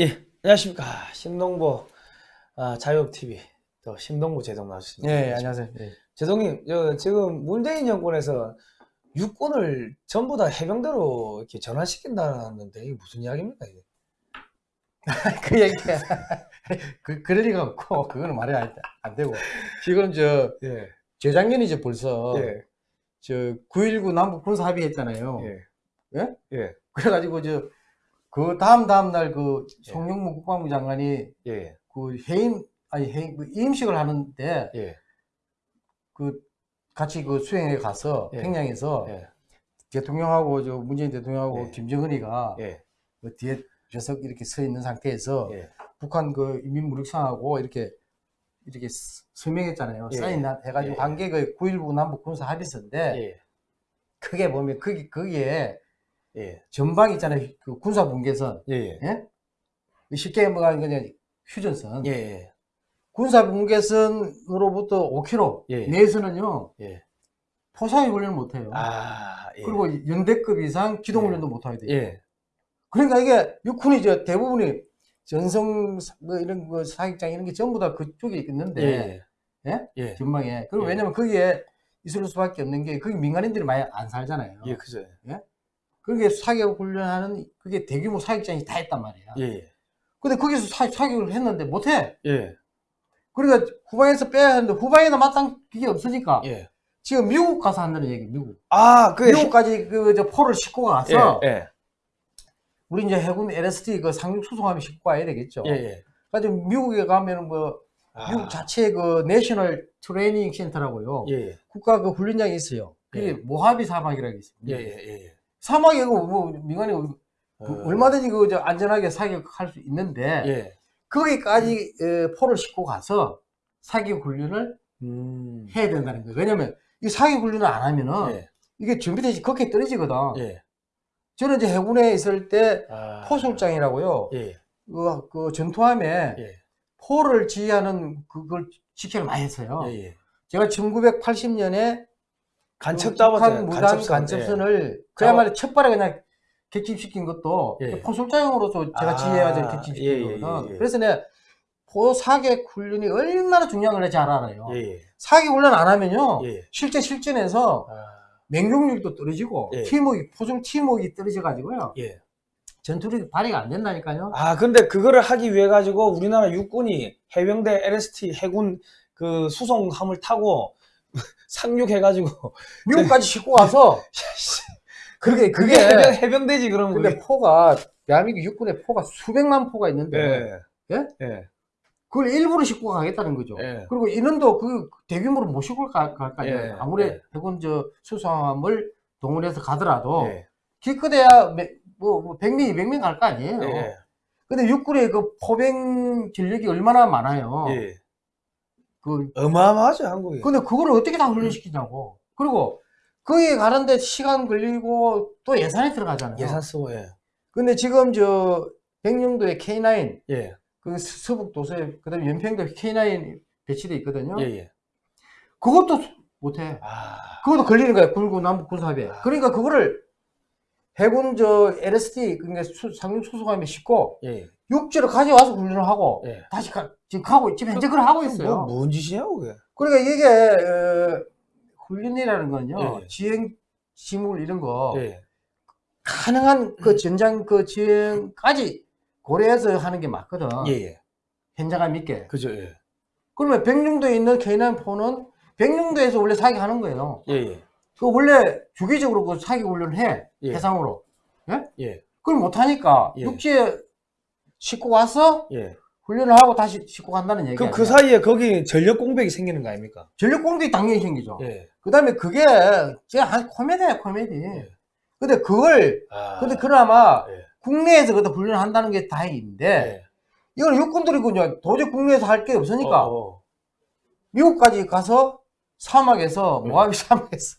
예, 안녕하십니까. 신동보 아, 자유업TV 또 신동보 제동 나와주십니다. 예, 안녕하세요. 예. 제동님, 저 지금 문재인 정권에서 육군을 전부 다 해병대로 이렇게 전환시킨다는데 이게 무슨 이야기입니까? 이게? 그 얘기, 그, 그럴 리가 없고, 그거는 말이 안, 안 되고. 지금 저, 예, 재작년이죠, 벌써. 예, 저, 9.19 남북 군사 합의했잖아요. 예, 예? 예, 그래가지고 저, 그 다음 다음 날 그 예. 송영무 국방부 장관이 예, 그 해임, 아니 해임, 그 임식을 하는데 예, 그 같이 그 수행에 가서 예. 평양에서 예, 대통령하고 저 문재인 대통령하고 예. 김정은이가 예, 그 뒤에 좌석 이렇게 서 있는 상태에서 예, 북한 그 인민무력상하고 이렇게 이렇게 스- 서명했잖아요. 예. 사인 해가지고 예. 한게그9.19 남북 군사 합의서인데 예, 크게 보면 거기 거기에 예, 전방 있잖아요. 그 군사 분계선 예, 예, 예? 쉽게 말하면 그냥 휴전선. 예, 예, 군사 분계선으로부터 5km 예. 내에서는요 예. 포사기 훈련을 못 해요. 아, 예, 그리고 연대급 이상 기동 훈련도 못 하게 돼요. 예, 그러니까 이게 육군이 저 대부분이 전성 뭐 이런 거 사격장 이런 게 전부 다 그쪽에 있는데 예, 예? 예, 전망에. 그리고 예. 왜냐면 거기에 있을 수밖에 없는 게 거기 민간인들이 많이 안 살잖아요. 예, 그죠. 그게 사격 훈련하는 그게 대규모 사격장이 다 있단 말이야. 예, 예, 근데 거기서 사, 사격을 했는데 못해. 예, 그러니까 후방에서 빼야 하는데 후방에다 마땅 그게 없으니까 예. 지금 미국 가서 한다는 얘기. 미국. 아, 그, 미국까지 그 저 포를 싣고 가서 예, 예, 우리 이제 해군 LST 그 상륙 수송함이 싣고 가야 되겠죠. 예, 예. 그래서 미국에 가면은 뭐 아, 미국 자체 그 내셔널 트레이닝 센터라고요. 예, 예, 국가 그 훈련장이 있어요. 그게 예. 모하비 사막이라고 있습니다. 예, 예, 예. 사막에 그뭐 민간이 그 어, 얼마든지 그저 안전하게 사격할 수 있는데 예. 거기까지 에, 포를 싣고 가서 사격 훈련을 음. 해야 된다는 거예요. 왜냐면 이 사격 훈련을 안 하면은 예, 이게 준비되지 그렇게 떨어지거든. 예. 저는 이제 해군에 있을 때 아, 포술장이라고요. 예, 그, 그 전투함에 예, 포를 지휘하는 그걸 직책을 많이 했어요. 예, 예. 제가 1980년에 간첩 북한 잡았잖아요. 무단 간첩선. 간첩선 을 그야말로 첫발에 그냥 객집시킨 것도 예. 포술장으로서 제가 아, 지휘해가지고 예, 객집시킨 예, 거거든. 예, 예. 그래서 내가 포사격 훈련이 얼마나 중요한 걸잘 알아요. 예, 예, 사격 훈련 안 하면요. 예. 실제 실전에서 아, 맹종력도 떨어지고 예. 팀워크, 포술 팀워크가 떨어져가지고요. 예. 전투력이 발휘가 안 된다니까요. 아, 근데 그거를 하기 위해 가지고 우리나라 육군이 해병대 LST 해군 그 수송함을 타고 상륙해 가지고 미국까지 싣고 가서 그게 그게 그게 해병, 해병대지 그러면 근데 그게. 포가 대한민국 육군에 포가 수백만 포가 있는데 예. 예? 예. 그걸 일부러 싣고 가겠다는 거죠. 예. 그리고 인원도 그 대규모로 못 싣고 갈, 갈 거아니에요. 예, 아무리 예. 해군 저 수송함을 동원해서 가더라도 예. 기껏해야 매- 뭐, 뭐 100명, 200명 갈 거 아니에요. 예. 근데 육군의 그 포병 전력이 얼마나 많아요. 예. 그 어마어마하죠, 한국이. 근데 그걸 어떻게 다 훈련시키냐고. 그리고 거기 가는데 시간 걸리고 또 예산이 들어가잖아요. 예산 쓰고 예. 근데 지금 저 백령도에 K9 예. 그 서북 도서에 그다음에 연평도 K9 배치돼 있거든요. 예, 예. 그것도 못해. 아. 그것도 걸리는 거야. 굴구 남북 군사합에. 아. 그러니까 그거를 해군 저 LST 그러니까 수- 상륙 수송함에 싣고 예. 육지로 가져와서 훈련을 하고 예. 다시 가, 지금 가고 지금 현재 그걸 하고 있어요. 뭐, 뭔 짓이냐고 그게. 그러니까 이게 어, 훈련이라는 건요. 예. 지행 지물 이런 거 예. 가능한 그 전장 그 지행까지 고려해서 하는 게 맞거든. 예, 예. 현장감 있게. 그죠, 예. 그러면 백령도에 있는 K9포는 백령도에서 원래 사격하는 거예요. 예, 예. 그 원래 주기적으로 그 사격 훈련을 해 예. 해상으로. 예. 그걸 못 하니까 예. 육지에 싣고 와서 예. 훈련을 하고 다시 싣고 간다는 얘기야. 그럼 그 사이에 거기 전력 공백이 생기는 거 아닙니까? 전력 공격이 당연히 생기죠. 예. 그 다음에 그게 진짜 한 코미디야 코미디. 예. 근데 그걸 아. 근데 그나마 예. 국내에서 그다 훈련한다는 게 다행인데 예. 이건 육군들이 그냥 도저히 국내에서 할 게 없으니까 어, 어. 미국까지 가서 사막에서 네. 모하비 사막에서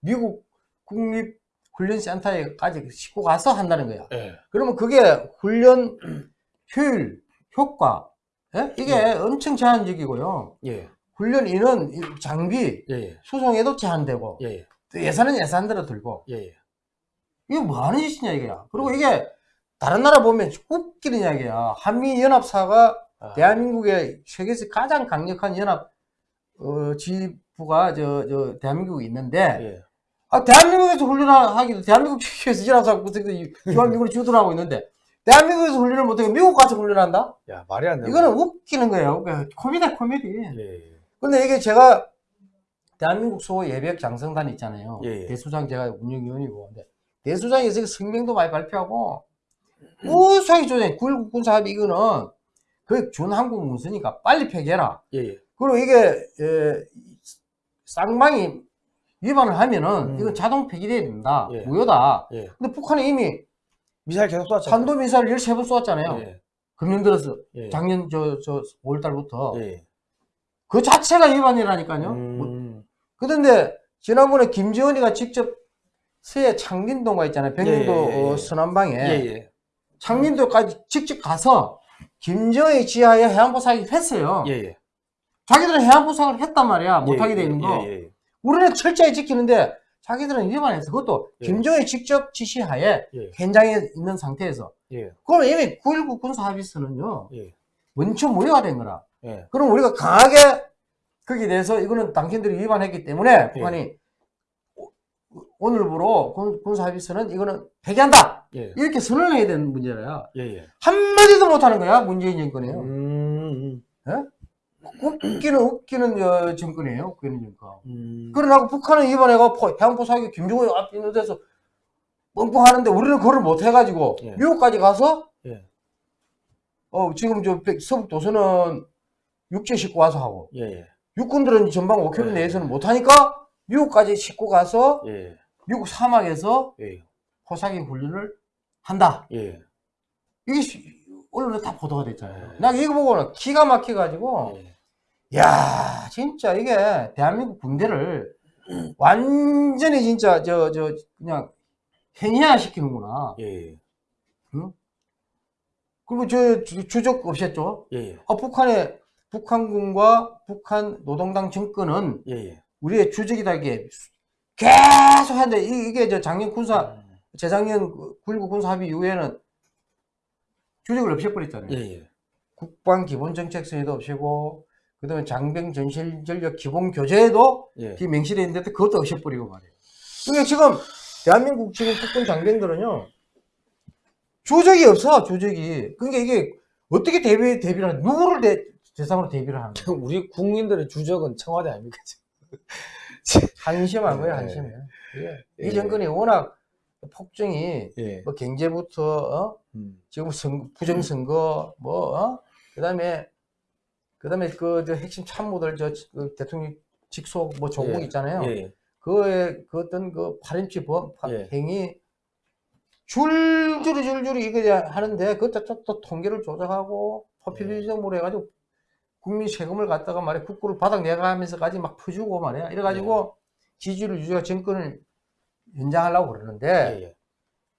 미국 국립 훈련센터에까지 싣고 가서 한다는 거야. 예. 그러면 그게 훈련 효율, 효과, 예? 이게 네. 엄청 제한적이고요. 예. 훈련 인원, 이 장비, 예. 예. 수송에도 제한되고, 예. 또 예산은 예산대로 들고, 예. 예. 이게 뭐 하는 짓이냐, 이게야. 그리고 이게 다른 나라 보면 웃기는 이야기야. 한미연합사가 아, 대한민국의 세계에서 가장 강력한 연합 어, 지부가 저, 저 대한민국에 있는데 예. 아, 대한민국에서 훈련하기도 대한민국 측에서 연합사 주한미군이 주둔하고 있는데 대한민국에서 훈련을 못하고 미국 가서 훈련한다? 야 말이 안 돼. 이거는 웃기는 거예요. 그러니까 코미디야 코미디. 예. 근데 이게 제가 대한민국 소 예비역 장성단 있잖아요. 예, 예. 대수장 제가 운영위원이고. 근데 대수장에서 성명도 많이 발표하고 무수하게 조정 9.19 군사합의 이거는 그 준한국 문서니까 빨리 폐기해라. 예. 예. 그리고 이게 에, 쌍방이 위반을 하면은 음. 이건 자동 폐기돼야 된다. 예. 무효다. 예. 근데 북한이 이미 미사일 계속 쐈죠. 탄도 미사일 13번 쏘았잖아요. 예. 금년 들어서 예. 작년 저, 저 5월 달부터 예. 그 자체가 위반이라니까요. 뭐 음. 그런데 지난번에 김지원이가 직접 서해 창린도가 있잖아요. 백령도 예, 예, 예. 어, 서남방에. 창린도까지 직접 가서 김정의 지하에 사격을 했어요. 예. 예. 자기들은 해안포 사격을 했단 말이야. 못하게 돼 있는 거. 예. 예. 우리는 철저히 지키는데 자기들은 위반했어. 그것도 예. 김정의 직접 지시하에 예. 현장에 있는 상태에서. 예. 그럼 이미 9.19 군사합의서는요. 예. 원천 무효가 된 거라. 예. 그럼 우리가 강하게 거기에 대해서 이거는 당신들이 위반했기 때문에 북한이 오- 오늘부로 군- 군사합의서는 이거는 폐기한다. 예. 이렇게 선언을 해야 되는 문제라요. 예. 예. 한마디도 못하는 거야. 문재인 정권이에요. 음. 웃기는 웃기는 어, 정권이에요. 웃기는 정권. 음. 그러나고 북한은 이번에가 해안포 사격 김정은 앞에 있는 데서 뻥뻥하는데 우리는 그걸 못 해가지고 예. 미국까지 가서 예. 어 지금 저 백- 서북 도서는 육지 싣고 와서 하고 예. 예. 육군들은 전방 5km 예. 내에서는 못 하니까 미국까지 싣고 가서 예. 미국 사막에서 예. 포사격 훈련을 한다. 예. 이게 시- 언론에 다 보도가 됐잖아요. 예. 나 이거 보고는 기가 막혀가지고 예. 야 진짜 이게 대한민국 군대를 완전히 진짜 저 저 그냥 행위화 시키는구나. 예. 그리고 저 주- 주적 없었죠. 예. 아, 북한의 북한군과 북한 노동당 정권은 예. 예. 우리의 주적이다 이게 계속 하는데 이- 이게 저 작년 군사 음. 재작년 9.19 군사 합의 이후에는 주적을 없애버렸잖아요. 예. 예. 국방 기본 정책 서에도 없애고 그다음에 장병 전실 전력 기본 교재에도 예. 그 명시되어 있는데 그것도 없애버리고 말이에요. 그러니까 지금 대한민국 지금 국군 장병들은요 조적이 없어 조적이. 그러니까 이게 어떻게 대비 대비를 하는 누구를 대, 대상으로 대비를 하는 거야? 우리 국민들의 주적은 청와대 아닙니까? 한심한 거야 예. 한심해. 예. 이 정권이 워낙 폭정이 예. 뭐 경제부터 어? 음. 지금 선- 부정선거 뭐 어? 그다음에 그다음에 그 저 핵심 참모들 저 그 대통령 직속 뭐 조국 예. 있잖아요. 예. 그의 그 어떤 그 파렴치 범 파- 예. 행위 줄줄이 줄줄이 이거 이제 하는데 그것도 또, 또 통계를 조작하고 포퓰리즘으로 해가지고 국민 세금을 갖다가 말이야 국고를 바닥 내가면서까지 막 퍼주고 말이야 이래가지고 지지율 유지가 정권을 연장하려고 그러는데 예. 예.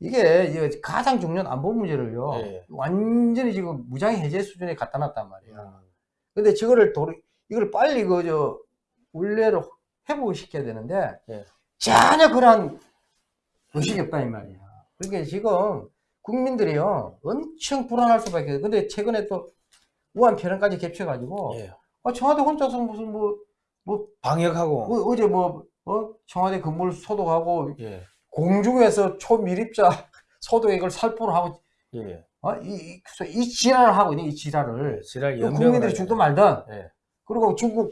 이게 가장 중요한 안보 문제를요 예. 완전히 지금 무장 해제 수준에 갖다 놨단 말이야. 음. 근데 저거를 도 이걸 빨리 그 저 원래로 회복을 시켜야 되는데 예. 전혀 그런 의식이 없다 이 말이야. 그러니까 지금 국민들이요 엄청 불안할 수밖에. 없어요. 근데 최근에 또 우한 패런까지 겹쳐가지고 예. 아, 청와대 혼자서 무슨 뭐, 뭐 방역하고 어, 제뭐 어? 청와대 건물 소독하고 예. 공중에서 초미립자 소독액을 살포를 하고 예. 어? 이, 이, 이 지랄을 하고 있는 이 지랄을 지랄 그 국민들이. 죽든 말든 예. 그리고 중국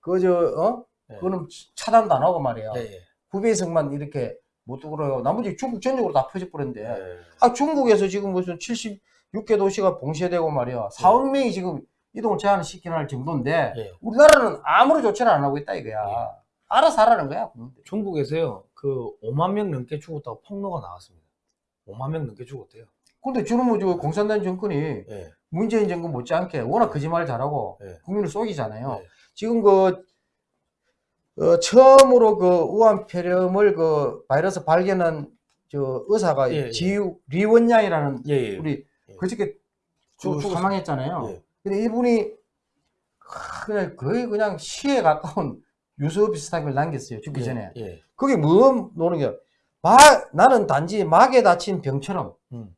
그저 어? 예. 그거는 차단도 안 하고 말이야. 예. 예. 후베이성만 이렇게 못 들어가고 나머지 중국 전역으로 다 퍼져버렸는데 예. 아 중국에서 지금 무슨 76개 도시가 봉쇄되고 말이야 4억 명이 지금 이동을 제한을 시키는 할 정도인데 예. 우리나라는 아무런 조치를 안 하고 있다 이거야 예. 알아서 하라는 거야 중국에서요 그 5만 명 넘게 죽었다고 폭로가 나왔습니다. 5만 명 넘게 죽었대요. 근데 저는 뭐저 공산당 정권이 예. 문재인 정권 못지않게 워낙 거짓말 잘하고 예. 국민을 속이잖아요 예. 지금 그 어, 처음으로 그 우한 폐렴을 그 바이러스 발견한 저 의사가 예, 예. 지우 리원양이라는 예. 예. 우리 예. 그저께 죽- 그 죽었어요. 사망했잖아요. 예. 근데 이분이 그냥 거의 그냥 시에 가까운 유서 비슷한 걸 남겼어요. 죽기 전에. 예. 그게 뭐 노는 게 마, 나는 단지 막에 다친 병처럼 음.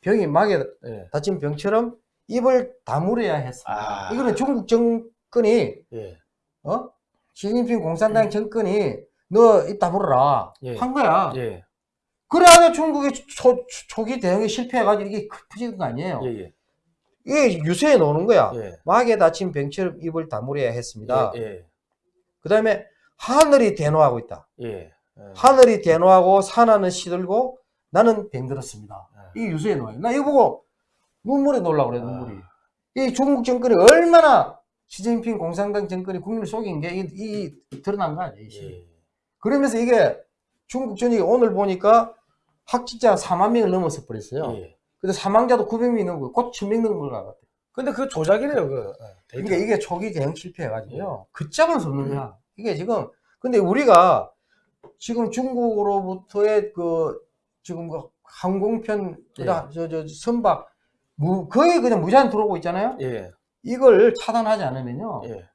병이 막에 예. 다친 병처럼 입을 다물어야 했습니다. 아. 이거는 중국 정권이 예. 어? 시진핑 공산당 정권이 너입 다물어라 예. 한 거야. 예. 그래야 중국이 초, 초기 대응에 실패해가지고 이게 커진 거 아니에요. 예. 예. 이게 유세에 놓는 거야. 예. 막에 다친 병처럼 입을 다물어야 했습니다. 예. 그 다음에 하늘이 대노하고 있다. 예. 예. 하늘이 대노하고 산하는 시들고 나는 병들었습니다. 예. 이 유세에 놓아요. 나 이거 보고 눈물이 놀라 그래, 아. 눈물이. 이 중국 정권이 얼마나 시진핑 공산당 정권이 국민을 속인 게 이, 이 드러난 거 아니에요. 이 예. 그러면서 이게 중국 전역이 오늘 보니까 확진자 4만 명을 넘어서 버렸어요. 예. 근데 사망자도 900명이 넘고 곧 1000명 넘은 걸 같아요. 근데 그 조작이래요, 그. 예, 데이터. 그러니까 이게 초기 대응 실패해가지고요. 걷잡을 수 없는 거야. 이게 지금, 근데 우리가 지금 중국으로부터의 그, 지금 그 항공편, 예. 저, 저, 선박, 무, 거의 그냥 무제한 들어오고 있잖아요. 예. 이걸 차단하지 않으면요. 예.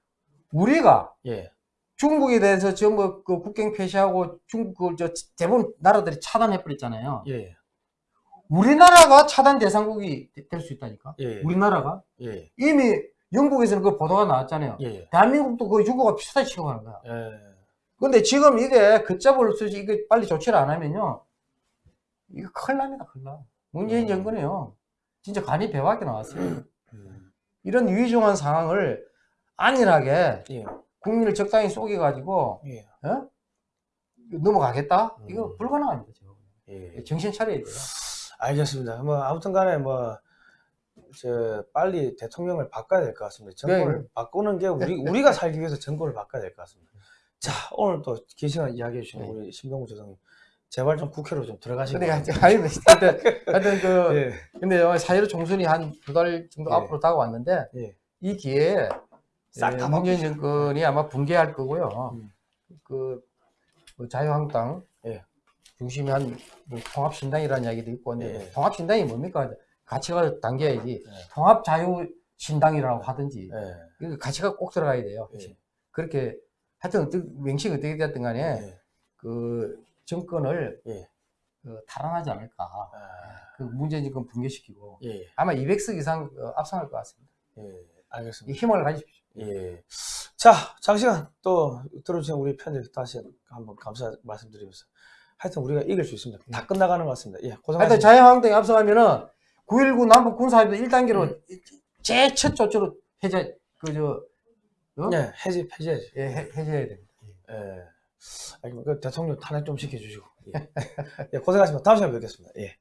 우리가 예. 중국에 대해서 전부 그 국경 폐쇄하고 중국 그, 저, 대부분 나라들이 차단해 버렸잖아요. 예. 우리나라가 차단 대상국이 될 수 있다니까. 예. 우리나라가. 예. 이미 영국에서는 그 보도가 나왔잖아요. 예. 대한민국도 거의 중국과 비슷하게 취급하는 거야. 예. 근데 지금 이게 걷잡을 수, 이게 빨리 조치를 안 하면요. 이거 큰일 납니다, 큰일 나. 문재인 음. 정권이요. 진짜 간이 배밖에 나왔어요. 음. 이런 위중한 상황을 안일하게 예. 국민을 적당히 속여가지고, 예. 어? 넘어가겠다? 이거 음. 불가능합니다. 정신 차려야 돼요. 알겠습니다. 뭐 아무튼 간에 뭐, 저, 빨리 대통령을 바꿔야 될 것 같습니다. 정권을 네. 바꾸는 게 우리, 우리가 살기 위해서 정권을 바꿔야 될 것 같습니다. 자, 오늘 또 긴 시간 이야기해 주신 네. 우리 신병구 조상님. 제발 좀 국회로 좀 들어가시기 근데 바랍니다. 하여튼, 하여튼, 그, 예. 근데 사회로 총선이 한 두 달 정도 예. 앞으로 다가왔는데, 예. 이 기회에 싹 예, 다 문재인. 정권이 아마 붕괴할 거고요. 음. 그, 뭐 자유한국당 예. 중심이 한뭐 통합신당이라는 이야기도 있고 근데 예. 통합신당이 뭡니까? 가치가 당겨야지. 예. 통합자유신당이라고 하든지 예. 그 가치가 꼭 들어가야 돼요. 예. 그렇게 하여튼 명칭이 어떻게 됐든 간에 예. 그 정권을 예. 그 탈환하지 않을까. 아, 그 문재인 정권 붕괴시키고 예. 아마 200석 이상 어, 압승할 것 같습니다. 예. 이 알겠습니다. 힘을 가지십시오. 예. 자, 장시간 또 들어주신 우리 팬들 다시 한번 감사 말씀드리면서 하여튼 우리가 이길 수 있습니다. 다 끝나가는 것 같습니다. 예, 하여튼 고생하셨습니다. 자유한국당이 압승하면은 9.19 남북 군사합의도 1단계로 음. 제일 첫 조치로 해제, 그, 저, 어? 예, 해지, 해제해야지. 예, 해, 해제해야 됩니다. 예. 아니, 그 대통령 탄핵 좀 시켜주시고. 예. 예, 고생하셨습니다. 다음 시간에 뵙겠습니다. 예.